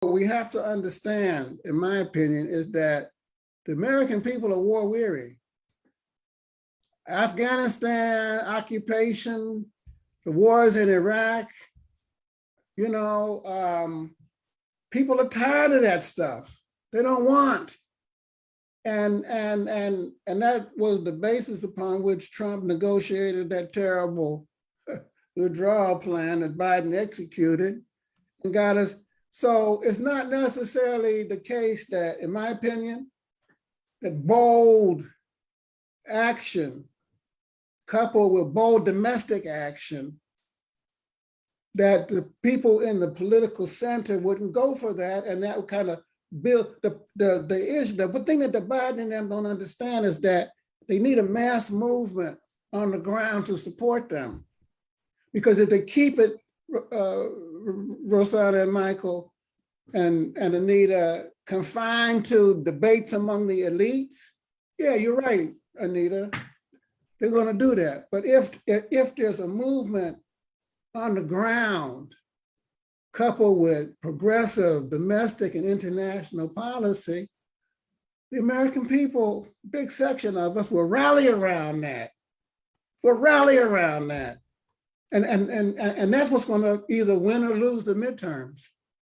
what we have to understand, in my opinion, is that the American people are war weary. Afghanistan, occupation, the wars in Iraq, you know, um, people are tired of that stuff. They don't want. And, and, and, and that was the basis upon which Trump negotiated that terrible withdrawal plan that Biden executed and got us. So it's not necessarily the case that, in my opinion, that bold action coupled with bold domestic action that the people in the political center wouldn't go for that and that would kind of build the the the issue. The thing that the Biden and them don't understand is that they need a mass movement on the ground to support them. Because if they keep it, uh, Rosanna and Michael and, and Anita confined to debates among the elites, yeah, you're right, Anita. They're gonna do that. But if, if there's a movement on the ground coupled with progressive domestic and international policy, the American people, big section of us will rally around that. Will rally around that. And, and, and, and that's what's gonna either win or lose the midterms.